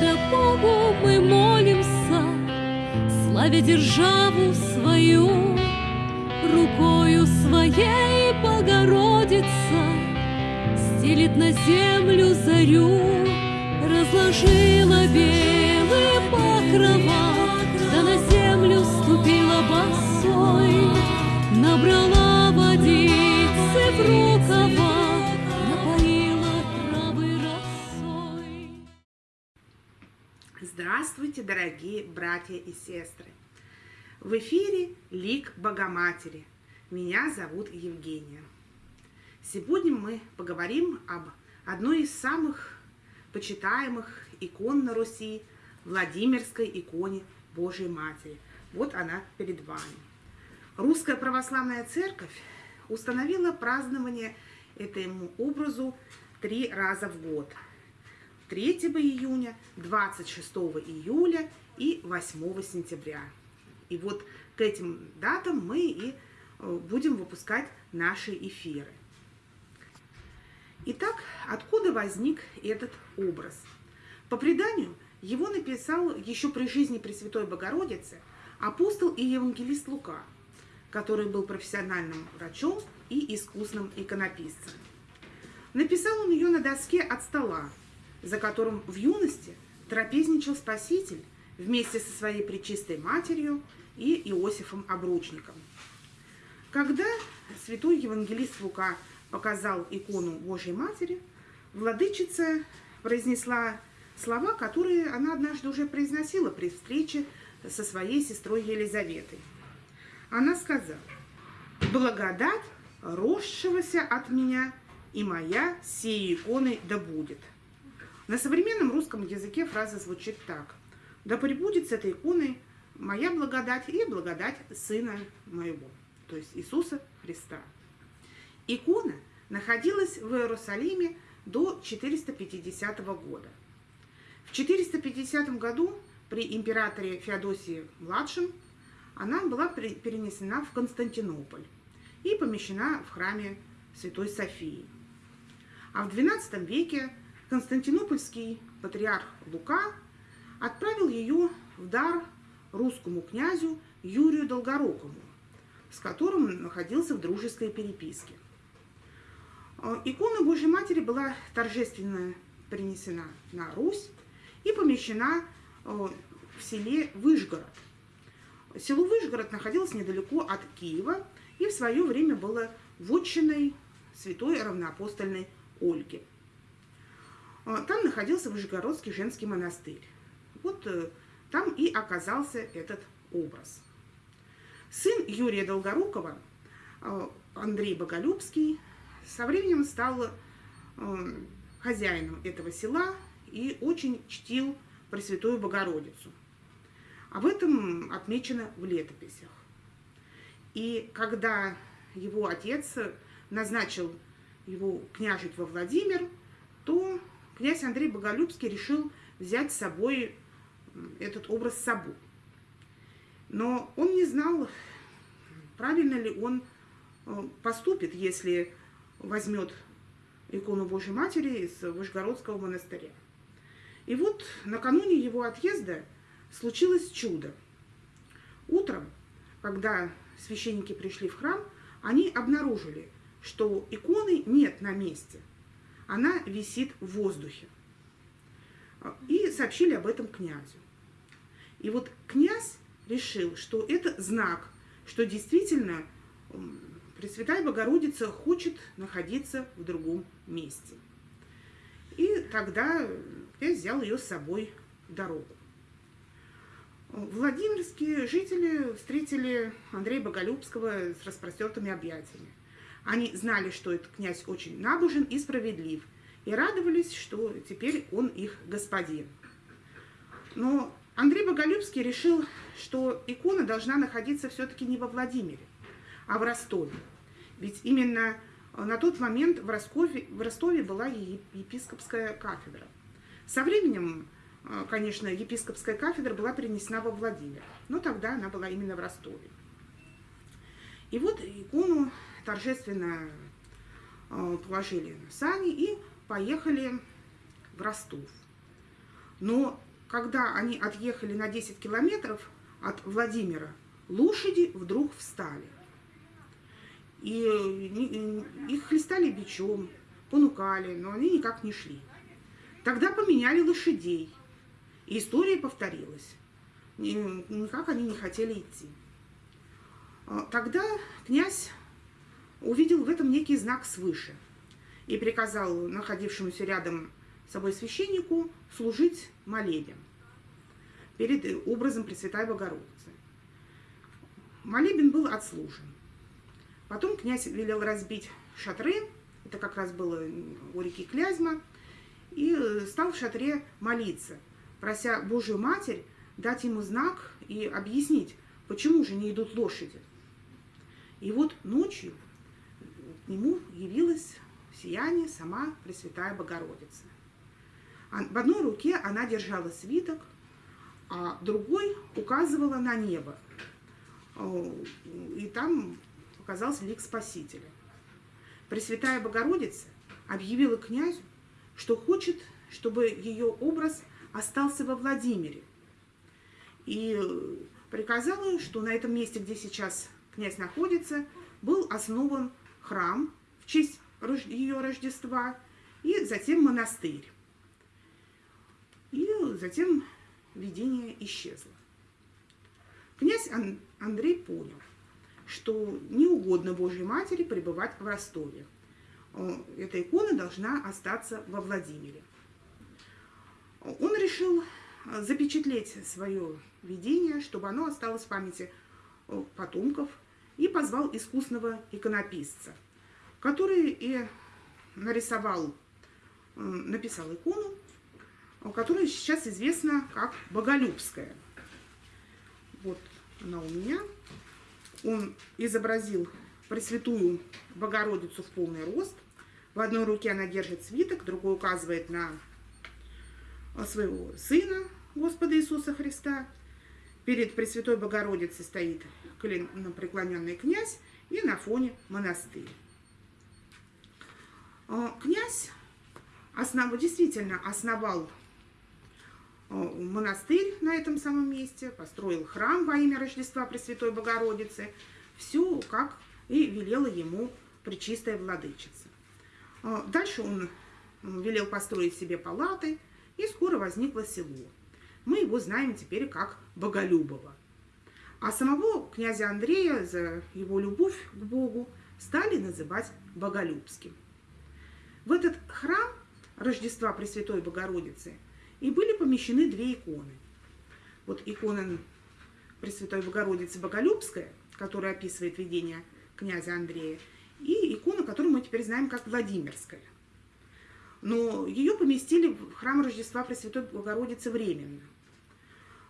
Господа Богу мы молимся, Славя державу свою, Рукою своей Богородица Стелит на землю зарю, Разложила белые покрова, Да на землю ступила босой, Набрала водицы в рукава, Здравствуйте, дорогие братья и сестры! В эфире Лик Богоматери. Меня зовут Евгения. Сегодня мы поговорим об одной из самых почитаемых икон на Руси, Владимирской иконе Божьей Матери. Вот она перед вами. Русская Православная Церковь установила празднование этому образу три раза в год. 3 июня, 26 июля и 8 сентября. И вот к этим датам мы и э, будем выпускать наши эфиры. Итак, откуда возник этот образ? По преданию, его написал еще при жизни Пресвятой Богородицы апостол и евангелист Лука, который был профессиональным врачом и искусным иконописцем. Написал он ее на доске от стола, за которым в юности трапезничал Спаситель вместе со своей пречистой матерью и Иосифом Обручником. Когда святой евангелист Лука показал икону Божьей Матери, владычица произнесла слова, которые она однажды уже произносила при встрече со своей сестрой Елизаветой. Она сказала, «Благодать, росшегося от меня, и моя сей иконой да будет». На современном русском языке фраза звучит так. «Да пребудет с этой иконой моя благодать и благодать Сына моего», то есть Иисуса Христа. Икона находилась в Иерусалиме до 450 года. В 450 году при императоре Феодосии младшем она была перенесена в Константинополь и помещена в храме Святой Софии. А в XII веке Константинопольский патриарх Лука отправил ее в дар русскому князю Юрию Долгорукому, с которым находился в дружеской переписке. А, икона Божьей Матери была торжественно принесена на Русь и помещена а, в селе Выжгород. Село Выжгород находилось недалеко от Киева и в свое время было вотчиной святой равноапостольной Ольги. А, там находился Выжгородский женский монастырь. Вот э, там и оказался этот образ. Сын Юрия Долгорукова, Андрей Боголюбский, со временем стал э, хозяином этого села и очень чтил Пресвятую Богородицу. Об этом отмечено в летописях. И когда его отец назначил его княжить во Владимир, то князь Андрей Боголюбский решил взять с собой этот образ с собой. Но он не знал, правильно ли он э, поступит, если возьмет икону Божьей Матери из Вышгородского монастыря. И вот накануне его отъезда случилось чудо. Утром, когда священники пришли в храм, они обнаружили, что иконы нет на месте. Она висит в воздухе. И сообщили об этом князю. И вот князь решил, что это знак, что действительно Пресвятая Богородица хочет находиться в другом месте. И тогда я взял ее с собой в дорогу. Владимирские жители встретили Андрея Боголюбского с распростертыми объятиями. Они знали, что этот князь очень набожен и справедлив, и радовались, что теперь он их господин. Но Андрей Боголюбский решил, что икона должна находиться все-таки не во Владимире, а в Ростове. Ведь именно на тот момент в Ростове, в Ростове была епископская кафедра. Со временем, э, конечно, епископская кафедра была перенесена во Владимир, но тогда она была именно в Ростове. И вот икону торжественно э, положили на сани и поехали в Ростов. Но когда они отъехали на 10 километров от Владимира, лошади вдруг встали. И их хлестали бичом, понукали, но они никак не шли. Тогда поменяли лошадей, и история повторилась. Никак они не хотели идти. А, тогда князь увидел в этом некий знак свыше и приказал находившемуся рядом с собой священнику служить молебен перед образом Пресвятой Богородицы. Молебен был отслужен. Потом князь велел разбить шатры, это как раз было у реки Клязьма, и стал в шатре молиться, прося Божию Матерь дать ему знак и объяснить, почему же не идут лошади. И вот ночью нему явилась в сияние сама Пресвятая Богородица. В одной руке она держала свиток, а другой указывала на небо. И там показался лик Спасителя. Пресвятая Богородица объявила князю, что хочет, чтобы ее образ остался во Владимире. И приказала, что на этом месте, где сейчас князь находится, был основан храм в честь ее Рождества, и затем монастырь. И затем видение исчезло. Князь Андрей понял, что не угодно Божьей Матери пребывать в Ростове. Эта икона должна остаться во Владимире. Он решил запечатлеть свое видение, чтобы оно осталось в памяти потомков, и позвал искусного иконописца, который и нарисовал, написал икону, которая сейчас известна как Боголюбская. Вот она у меня. Он изобразил Пресвятую Богородицу в полный рост. В одной руке она держит свиток, другой указывает на своего Сына, Господа Иисуса Христа. Перед Пресвятой Богородицей стоит преклоненный князь и на фоне монастырь. А, князь основ... действительно основал а, монастырь на этом самом месте, построил храм во имя Рождества Пресвятой Богородицы. Все, как и велела ему Пречистая Владычица. А, дальше он велел построить себе палаты, и скоро возникло село. Мы его знаем теперь как Боголюбово. А самого князя Андрея за его любовь к Богу стали называть Боголюбским. В этот храм Рождества Пресвятой Богородицы и были помещены две иконы. Вот икона Пресвятой Богородицы Боголюбская, которая описывает видение князя Андрея, и икона, которую мы теперь знаем как Владимирская. Но ее поместили в храм Рождества Пресвятой Богородицы временно –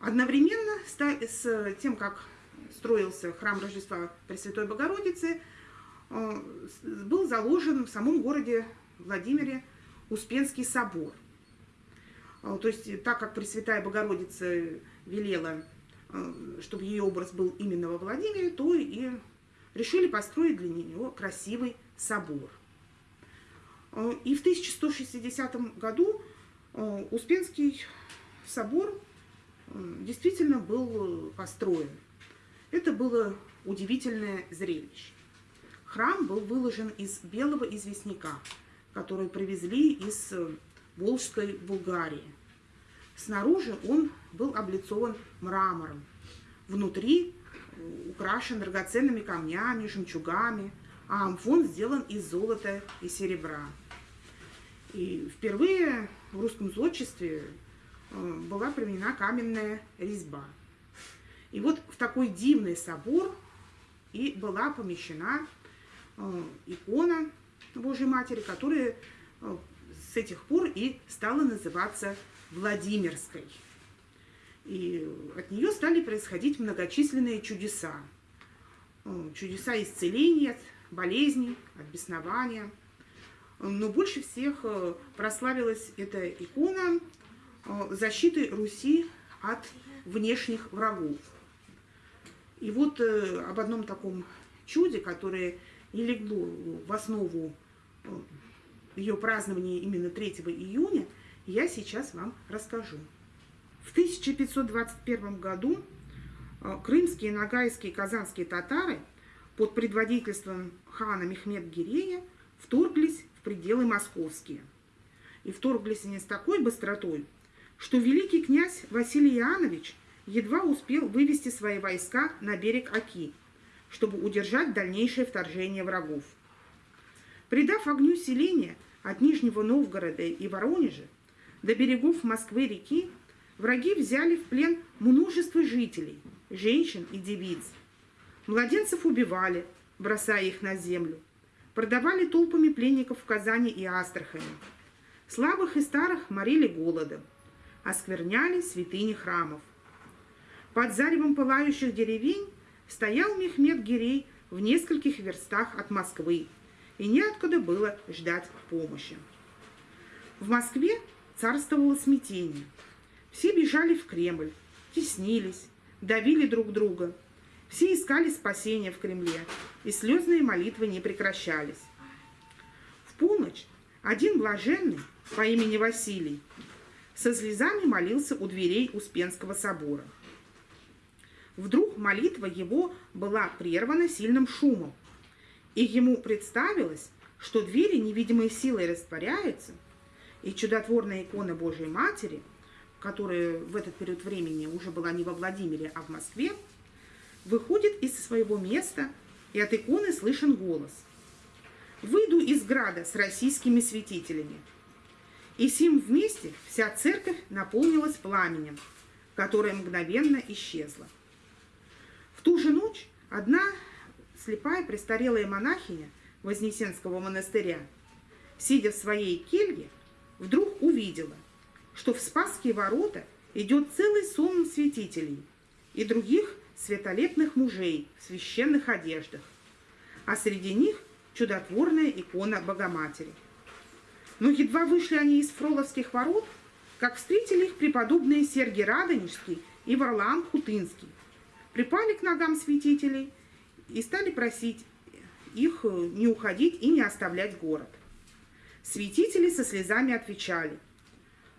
Одновременно с тем, как строился храм Рождества Пресвятой Богородицы, э, был заложен в самом городе Владимире Успенский собор. Э, то есть, так как Пресвятая Богородица велела, э, чтобы ее образ был именно во Владимире, то и решили построить для нее красивый собор. И в 1160 году Успенский собор действительно был построен. Это было удивительное зрелище. Храм был выложен из белого известняка, который привезли из Волжской Булгарии. Снаружи он был облицован мрамором. Внутри э, украшен драгоценными камнями, жемчугами, а амфон сделан из золота и серебра. И впервые в русском зодчестве Э, была применена каменная резьба. И вот в такой дивный собор и была помещена э, икона Божьей Матери, которая э, с этих пор и стала называться Владимирской. И от нее стали происходить многочисленные чудеса. Чудеса исцеления болезней, от беснования. Но больше всех прославилась эта икона Э, защиты Руси от внешних врагов. И вот э, об одном таком чуде, которое и легло в основу э, ее празднования именно 3 июня, я сейчас вам расскажу. В 1521 году э, крымские, нагайские, казанские татары под предводительством хана Мехмед-Гирея вторглись в пределы московские. И вторглись они с такой быстротой, что великий князь Василий Иоаннович едва успел вывести свои войска на берег Оки, чтобы удержать дальнейшее вторжение врагов. Придав огню селения от Нижнего Новгорода и Воронежа до берегов Москвы-реки, Враги взяли в плен множество жителей, женщин и девиц. Младенцев убивали, бросая их на землю. Продавали толпами пленников в Казани и Астрахани. Слабых и старых морили голодом. Оскверняли святыни храмов. Под заревом пылающих деревень стоял Мехмед Гирей в нескольких верстах от Москвы, и неоткуда было ждать помощи. В Москве царствовало смятение – все бежали в Кремль, теснились, давили друг друга. Все искали спасения в Кремле, и слезные молитвы не прекращались. В полночь один блаженный по имени Василий со слезами молился у дверей Успенского собора. Вдруг молитва его была прервана сильным шумом, и ему представилось, что двери невидимой силой растворяются, и чудотворная икона Божией Матери – которая в этот период времени уже была не во Владимире, а в Москве, выходит из своего места, и от иконы слышен голос. «Выйду из града с российскими святителями». И сим вместе вся церковь наполнилась пламенем, которое мгновенно исчезло. В ту же ночь одна слепая престарелая монахиня Вознесенского монастыря, сидя в своей келье, вдруг увидела – что в Спасские ворота идет целый сон святителей и других светолепных мужей в священных одеждах, а среди них чудотворная икона Богоматери. Но едва вышли они из Фроловских ворот, как встретили их преподобные Сергий Радонежский и Варлаам Хутынский. Припали к ногам святителей и стали просить их не уходить и не оставлять город. Святители со слезами отвечали –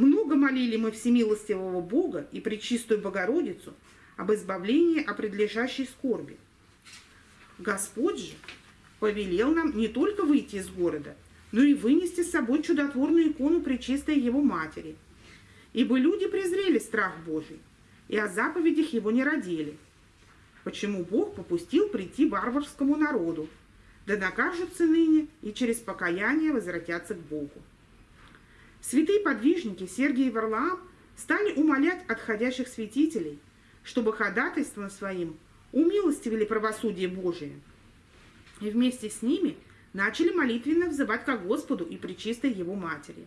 много молили мы всемилостивого Бога и Пречистую Богородицу об избавлении от предлежащей скорби. Господь же повелел нам не только выйти из города, но и вынести с собой чудотворную икону Пречистой Его Матери. Ибо люди презрели страх Божий, и о заповедях Его не родили. Почему Бог попустил прийти варварскому народу, да накажутся ныне и через покаяние возвратятся к Богу. Святые подвижники Сергий и Варлаам стали умолять отходящих святителей, чтобы ходатайством своим умилостивили правосудие Божие. И вместе с ними начали молитвенно взывать ко Господу и Пречистой Его Матери.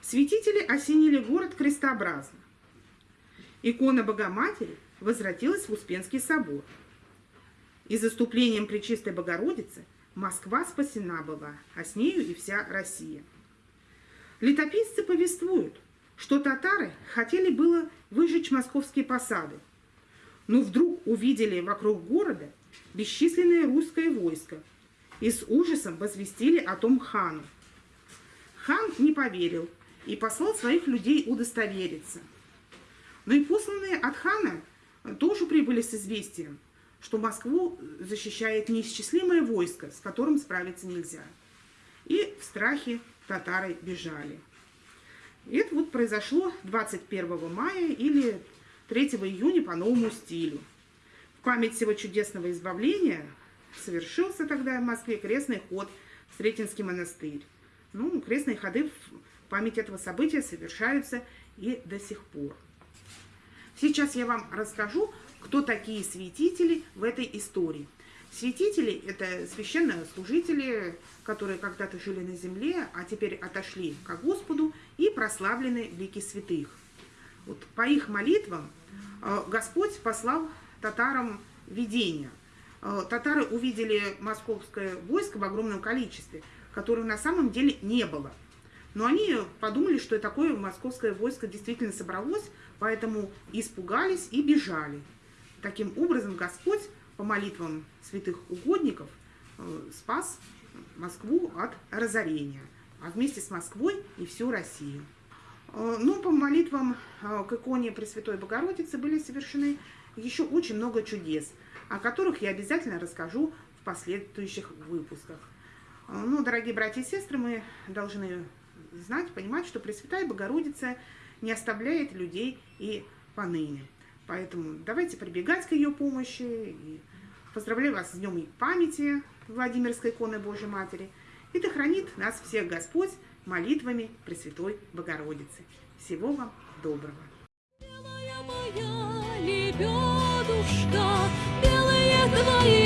Святители осенили город крестообразно. Икона Богоматери возвратилась в Успенский собор. И заступлением Пречистой Богородицы Москва спасена была, а с нею и вся Россия. Летописцы повествуют, что татары хотели было выжечь московские посады, но вдруг увидели вокруг города бесчисленное русское войско и с ужасом возвестили о том хану. Хан не поверил и послал своих людей удостовериться. Но и посланные от хана тоже прибыли с известием, что Москву защищает неисчислимое войско, с которым справиться нельзя. И в страхе татары бежали. Это вот произошло 21 мая или 3 июня по новому стилю. В память всего чудесного избавления совершился тогда в Москве крестный ход в Сретенский монастырь. Ну, крестные ходы в память этого события совершаются и до сих пор. Сейчас я вам расскажу, кто такие святители в этой истории – Святители – это священные служители, которые когда-то жили на земле, а теперь отошли к Господу и прославлены в лике святых. Вот по их молитвам э, Господь послал татарам видение. Э, татары увидели московское войско в огромном количестве, которого на самом деле не было. Но они подумали, что такое московское войско действительно собралось, поэтому испугались и бежали. Таким образом, Господь по молитвам святых угодников э, спас Москву от разорения, а вместе с Москвой и всю Россию. Э, ну, по молитвам э, к иконе Пресвятой Богородицы были совершены еще очень много чудес, о которых я обязательно расскажу в последующих выпусках. Э, ну, дорогие братья и сестры, мы должны знать, понимать, что Пресвятая Богородица не оставляет людей и поныне. Поэтому давайте прибегать к ее помощи. И поздравляю вас с Днем памяти Владимирской иконы Божьей Матери. И да хранит нас всех Господь молитвами Пресвятой Богородицы. Всего вам доброго! Лебедушка, белые твои